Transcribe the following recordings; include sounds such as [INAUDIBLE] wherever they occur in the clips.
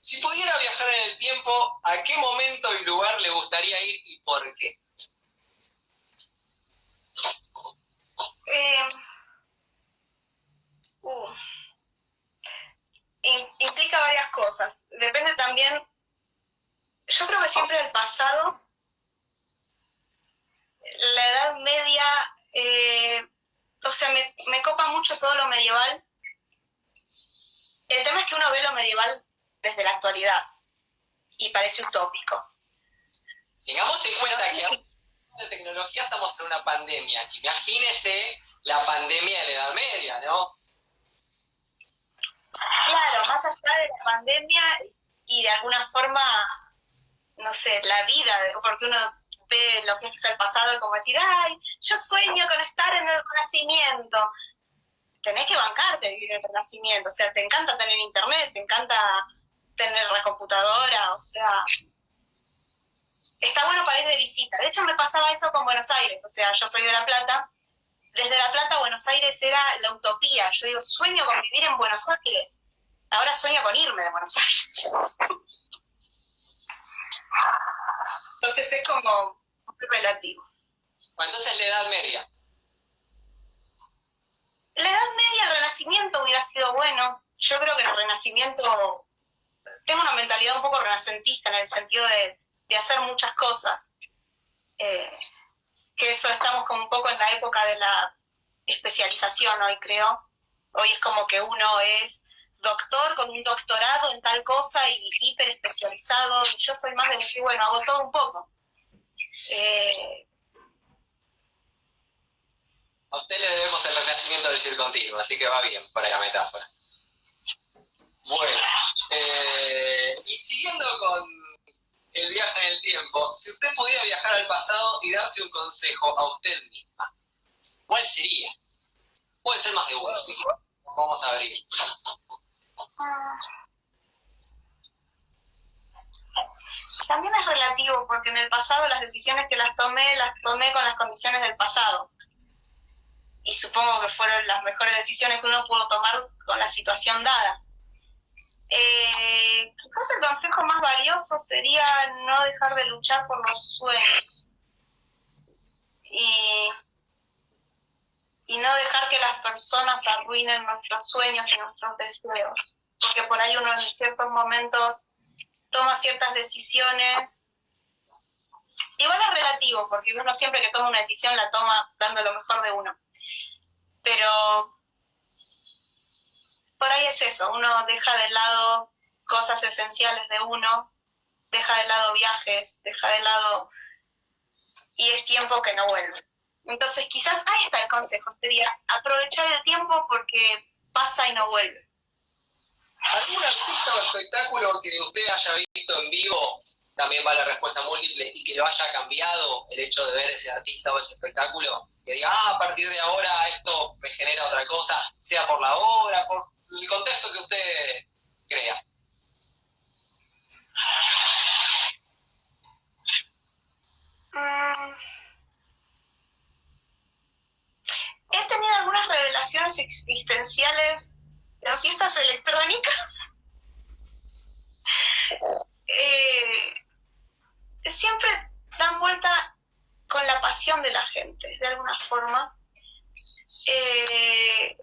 Si pudiera viajar en el tiempo, ¿a qué momento y lugar le gustaría ir y por qué? Eh, uh, implica varias cosas. Depende también, yo creo que siempre el pasado, la Edad Media, eh, o sea, me, me copa mucho todo lo medieval. El tema es que uno ve lo medieval desde la actualidad y parece utópico. Tengamos en cuenta que de tecnología estamos en una pandemia. Imagínese la pandemia de la Edad Media, ¿no? Claro, más allá de la pandemia y de alguna forma, no sé, la vida, porque uno ve los viajes al pasado y como decir, ay, yo sueño con estar en el Renacimiento. Tenés que bancarte vivir en el Renacimiento, o sea, te encanta tener internet, te encanta tener la computadora, o sea, está bueno para ir de visita. De hecho, me pasaba eso con Buenos Aires, o sea, yo soy de La Plata, desde La Plata Buenos Aires era la utopía. Yo digo, sueño con vivir en Buenos Aires. Ahora sueño con irme de Buenos Aires. Entonces es como relativo. Entonces la Edad Media. La Edad Media, el Renacimiento hubiera sido bueno. Yo creo que el Renacimiento, tengo una mentalidad un poco renacentista en el sentido de, hacer muchas cosas. Eh, que eso estamos como un poco en la época de la especialización hoy, creo. Hoy es como que uno es doctor con un doctorado en tal cosa y hiper especializado, y yo soy más de decir, bueno, hago todo un poco. Eh, a usted le debemos el renacimiento del circo contigo, así que va bien para la metáfora. Bueno, eh, y siguiendo con el viaje en el tiempo, si usted pudiera viajar al pasado y darse un consejo a usted misma, ¿cuál sería? Puede ser más de uno, ¿sí? Vamos a abrir. También es relativo, porque en el pasado las decisiones que las tomé, las tomé con las condiciones del pasado. Y supongo que fueron las mejores decisiones que uno pudo tomar con la situación dada. Eh, quizás el consejo más valioso sería no dejar de luchar por los sueños y, y no dejar que las personas arruinen nuestros sueños y nuestros deseos, porque por ahí uno en ciertos momentos toma ciertas decisiones. Igual es relativo, porque uno siempre que toma una decisión la toma dando lo mejor de uno. Pero por ahí es eso, uno deja de lado cosas esenciales de uno, deja de lado viajes, deja de lado y es tiempo que no vuelve. Entonces quizás ahí está el consejo, sería aprovechar el tiempo porque pasa y no vuelve. ¿Algún artista o espectáculo que usted haya visto en vivo, también va la respuesta múltiple, y que lo haya cambiado el hecho de ver ese artista o ese espectáculo? Que diga, ah, a partir de ahora esto me genera otra cosa, sea por la obra, por el contexto que usted crea. Mm. He tenido algunas revelaciones existenciales en fiestas electrónicas. Eh, siempre dan vuelta con la pasión de la gente, de alguna forma. Eh,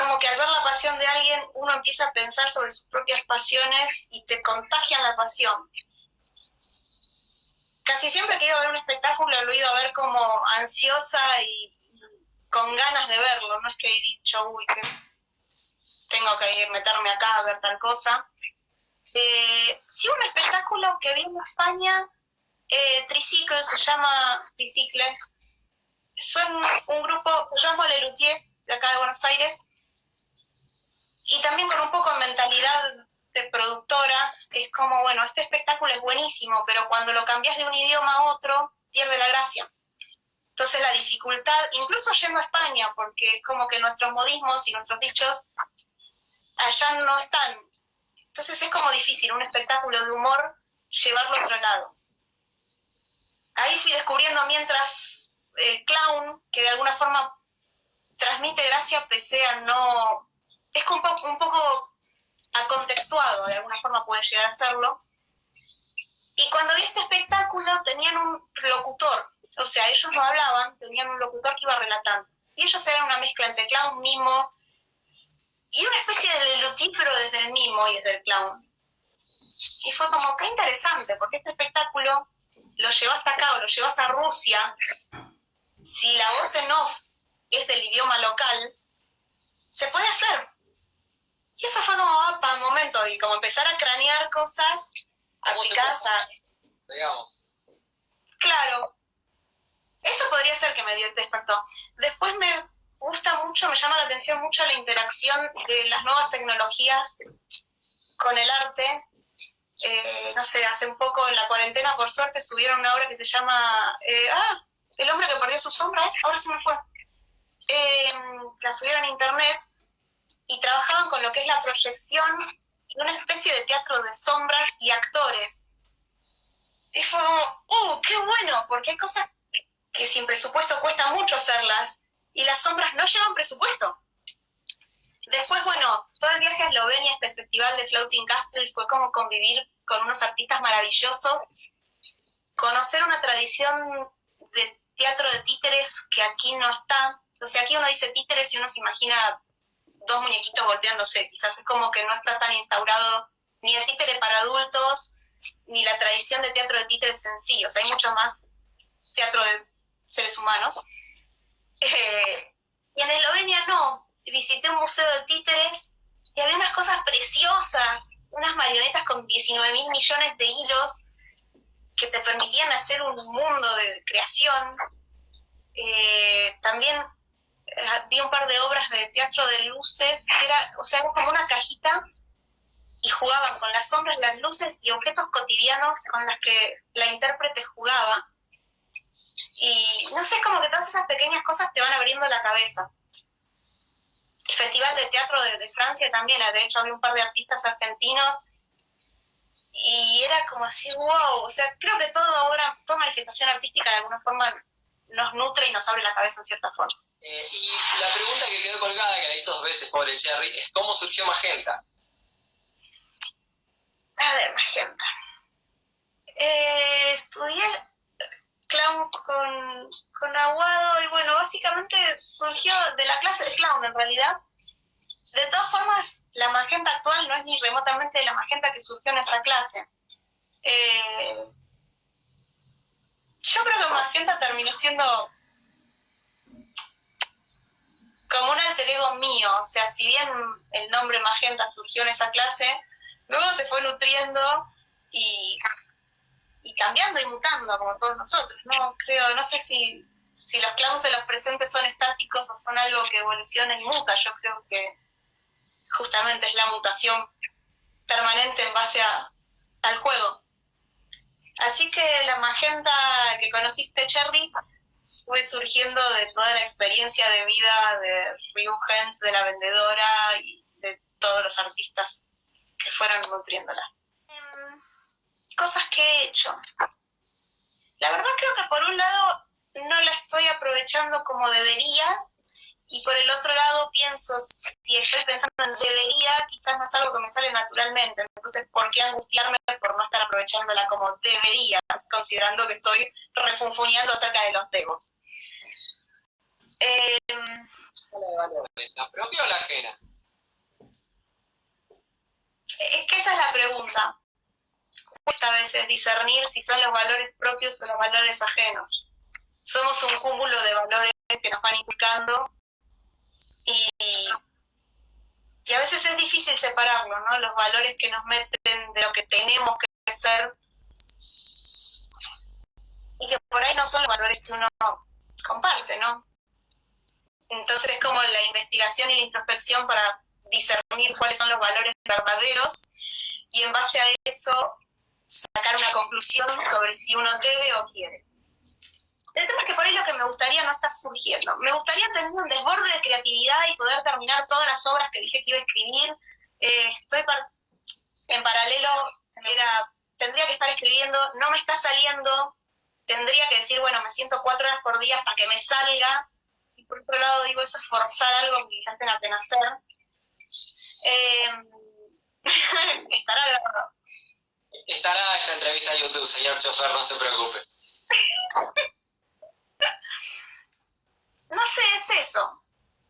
como que al ver la pasión de alguien uno empieza a pensar sobre sus propias pasiones y te contagian la pasión. Casi siempre que he ido a ver un espectáculo lo he ido a ver como ansiosa y con ganas de verlo, no es que he dicho, uy, que tengo que meterme acá a ver tal cosa. Eh, sí, un espectáculo que vi en España, eh, Tricicle, se llama Tricicle, son un grupo, se llama Lelutier, de acá de Buenos Aires, y también con un poco de mentalidad de productora, es como, bueno, este espectáculo es buenísimo, pero cuando lo cambias de un idioma a otro, pierde la gracia. Entonces la dificultad, incluso yendo a España, porque es como que nuestros modismos y nuestros dichos allá no están. Entonces es como difícil un espectáculo de humor llevarlo a otro lado. Ahí fui descubriendo mientras el clown, que de alguna forma transmite gracia pese a no es un poco, un poco acontextuado, de alguna forma puede llegar a hacerlo. Y cuando vi este espectáculo tenían un locutor, o sea, ellos no hablaban, tenían un locutor que iba relatando. Y ellos eran una mezcla entre clown, mimo, y una especie de lutífero desde el mimo y desde el clown. Y fue como, qué interesante, porque este espectáculo lo llevas acá o lo llevas a Rusia, si la voz en off es del idioma local, se puede hacer. Y eso fue como, para un momento, y como empezar a cranear cosas aplicadas a... Digamos. Claro. Eso podría ser que me despertó. Después me gusta mucho, me llama la atención mucho la interacción de las nuevas tecnologías con el arte. Eh, no sé, hace un poco en la cuarentena, por suerte, subieron una obra que se llama... Eh, ah, El hombre que perdió su sombra, ahora se me fue. Eh, la subieron a internet y trabajaban con lo que es la proyección y una especie de teatro de sombras y actores. Y fue como, ¡uh, qué bueno! Porque hay cosas que sin presupuesto cuesta mucho hacerlas y las sombras no llevan presupuesto. Después, bueno, todo el viaje a Eslovenia, este festival de Floating Castle, fue como convivir con unos artistas maravillosos, conocer una tradición de teatro de títeres que aquí no está. O sea, aquí uno dice títeres y uno se imagina dos muñequitos golpeándose. Quizás es como que no está tan instaurado ni el títere para adultos, ni la tradición de teatro de títeres en hay mucho más teatro de seres humanos. Eh, y en Eslovenia no. Visité un museo de títeres y había unas cosas preciosas, unas marionetas con 19 mil millones de hilos que te permitían hacer un mundo de creación. Eh, también vi un par de obras de teatro de luces, era, o sea, como una cajita y jugaban con las sombras, las luces y objetos cotidianos con los que la intérprete jugaba. Y no sé, como que todas esas pequeñas cosas te van abriendo la cabeza. El Festival de Teatro de, de Francia también, de hecho había un par de artistas argentinos y era como así, wow, o sea, creo que todo ahora, toda manifestación artística de alguna forma nos nutre y nos abre la cabeza en cierta forma. Eh, y la pregunta que quedó colgada, que la hizo dos veces, pobre Jerry, es ¿cómo surgió Magenta? A ver, Magenta. Eh, estudié clown con, con Aguado y bueno, básicamente surgió de la clase de clown en realidad. De todas formas, la magenta actual no es ni remotamente la magenta que surgió en esa clase. Eh, yo creo que magenta terminó siendo como un alter ego mío, o sea, si bien el nombre Magenta surgió en esa clase, luego se fue nutriendo y, cambiando y mutando como todos nosotros, ¿no? Creo, no sé si, si los clowns de los presentes son estáticos o son algo que evoluciona y muta, yo creo que justamente es la mutación permanente en base al juego. Así que la magenta que conociste, Cherry, fue surgiendo de toda la experiencia de vida de Ryu Hens, de la vendedora y de todos los artistas que fueron nutriéndola. Em, cosas que he hecho. La verdad creo que por un lado no la estoy aprovechando como debería y por el otro lado pienso, si estoy pensando en debería, quizás no es algo que me sale naturalmente. Entonces, ¿por qué angustiarme por no estar aprovechándola como debería, considerando que estoy refunfuñando acerca de los debos? Eh, ¿La propia o la ajena? Es que esa es la pregunta. Cuesta a veces discernir si son los valores propios o los valores ajenos. Somos un cúmulo de valores que nos van inculcando y, a veces es difícil separarlo, ¿no? Los valores que nos meten de lo que tenemos que ser y que por ahí no son los valores que uno comparte, ¿no? Entonces es como la investigación y la introspección para discernir cuáles son los valores verdaderos y en base a eso sacar una conclusión sobre si uno debe o quiere. El tema es que por ahí lo que me gustaría no está surgiendo. Me gustaría tener un desborde de creatividad y poder terminar todas las obras que dije que iba a escribir. Eh, estoy en paralelo, tendría que estar escribiendo, no me está saliendo, tendría que decir, bueno, me siento cuatro horas por día hasta que me salga. Y por otro lado digo, eso es forzar algo que quizás tenga que nacer. Eh, [LAUGHS] Estará grabado. Estará esta entrevista en YouTube, señor chofer, no se preocupe. [LAUGHS] no sé, es eso.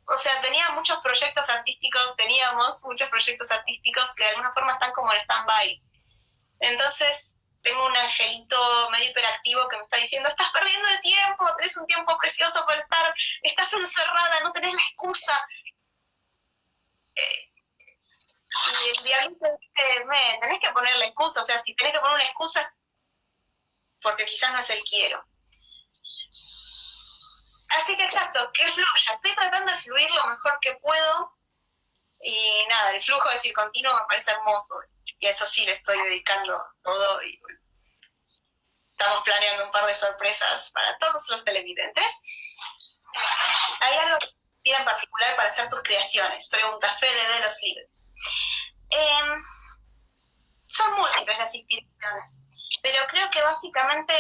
O sea, tenía muchos proyectos artísticos, teníamos muchos proyectos artísticos que de alguna forma están como en stand-by. Entonces, tengo un angelito medio hiperactivo que me está diciendo, estás perdiendo el tiempo, tenés un tiempo precioso para estar, estás encerrada, no tenés la excusa. Eh, y el diablito dice, me, tenés que poner la excusa, o sea, si tenés que poner una excusa, porque quizás no es el quiero. Así que exacto, que fluya. Estoy tratando de fluir lo mejor que puedo. Y nada, el flujo de continuo me parece hermoso. Y a eso sí le estoy dedicando todo. Estamos planeando un par de sorpresas para todos los televidentes. ¿Hay algo en particular para hacer tus creaciones? Pregunta Fede de los libros. Em, son múltiples las inspiraciones, pero creo que básicamente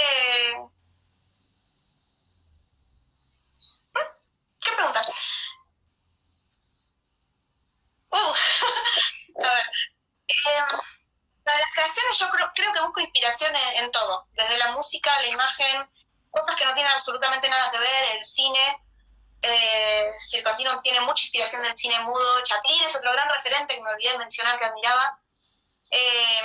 ¿Qué pregunta? Uh, [LAUGHS] a ver. Eh, para las creaciones yo creo, que busco inspiración en, todo, desde la música, la imagen, cosas que no tienen absolutamente nada que ver, el cine. Eh, Continuum tiene mucha inspiración del cine mudo. Chaplin es otro gran referente que me olvidé de mencionar que admiraba. Eh,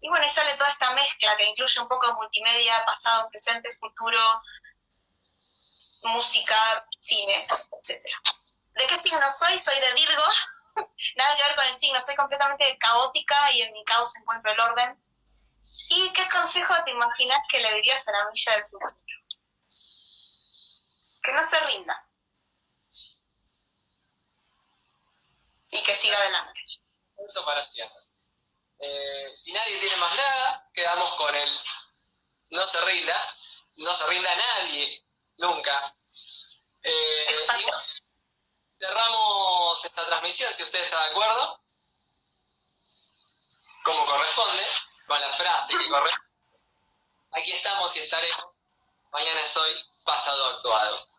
y bueno, y sale toda esta mezcla que incluye un poco de multimedia, pasado, presente, futuro, música, cine, etc. ¿De qué signo soy? Soy de Virgo. [LAUGHS] Nada que ver con el signo, soy completamente caótica y en mi caos encuentro el orden. ¿Y qué consejo te imaginas que le dirías a la milla del futuro? Que no se rinda. Y que siga adelante. Eso para siempre. Eh, si nadie tiene más nada, quedamos con el no se rinda, no se rinda nadie, nunca. Eh, cerramos esta transmisión, si usted está de acuerdo, como corresponde, con la frase que corresponde. Aquí estamos y estaremos. Mañana es hoy, pasado actuado.